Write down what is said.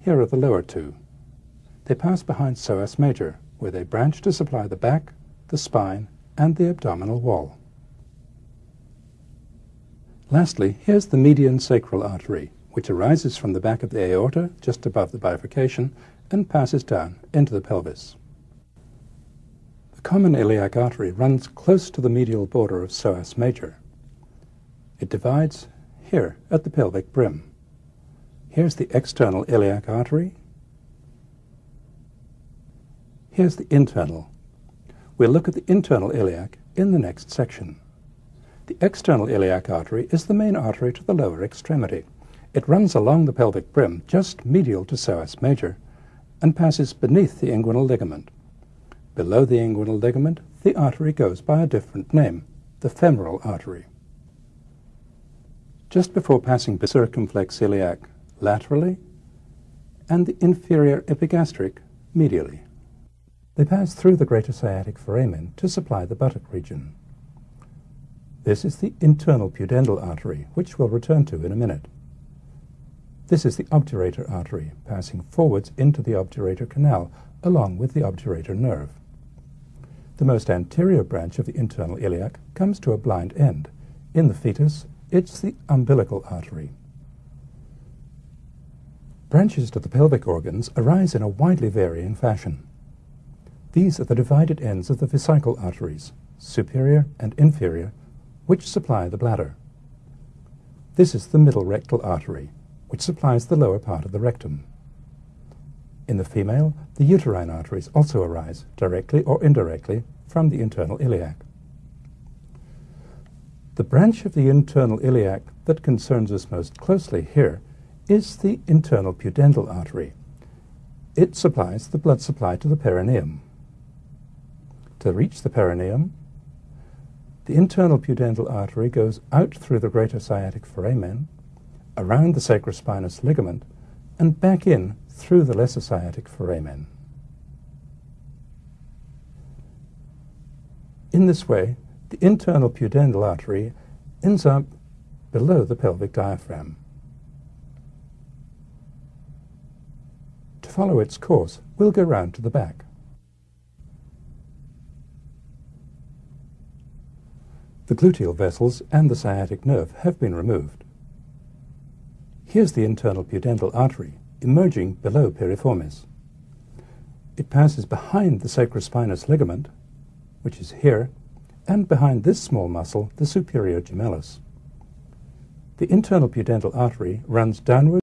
Here are the lower two. They pass behind psoas major, where they branch to supply the back, the spine, and the abdominal wall. Lastly, here's the median sacral artery, which arises from the back of the aorta, just above the bifurcation, and passes down into the pelvis. The common iliac artery runs close to the medial border of psoas major. It divides here at the pelvic brim. Here's the external iliac artery. Here's the internal. We'll look at the internal iliac in the next section. The external iliac artery is the main artery to the lower extremity. It runs along the pelvic brim just medial to psoas major and passes beneath the inguinal ligament. Below the inguinal ligament, the artery goes by a different name, the femoral artery. Just before passing the circumflex iliac laterally and the inferior epigastric medially. They pass through the greater sciatic foramen to supply the buttock region. This is the internal pudendal artery, which we'll return to in a minute. This is the obturator artery, passing forwards into the obturator canal, along with the obturator nerve. The most anterior branch of the internal iliac comes to a blind end. In the fetus, it's the umbilical artery. Branches to the pelvic organs arise in a widely varying fashion. These are the divided ends of the vesical arteries, superior and inferior, which supply the bladder. This is the middle rectal artery, which supplies the lower part of the rectum. In the female, the uterine arteries also arise, directly or indirectly, from the internal iliac. The branch of the internal iliac that concerns us most closely here is the internal pudendal artery. It supplies the blood supply to the perineum. To reach the perineum, the internal pudendal artery goes out through the greater sciatic foramen, around the sacrospinous ligament, and back in through the lesser sciatic foramen. In this way, the internal pudendal artery ends up below the pelvic diaphragm. To follow its course, we'll go round to the back. The gluteal vessels and the sciatic nerve have been removed. Here's the internal pudendal artery, emerging below piriformis. It passes behind the sacrospinous ligament, which is here, and behind this small muscle, the superior gemellus. The internal pudendal artery runs downward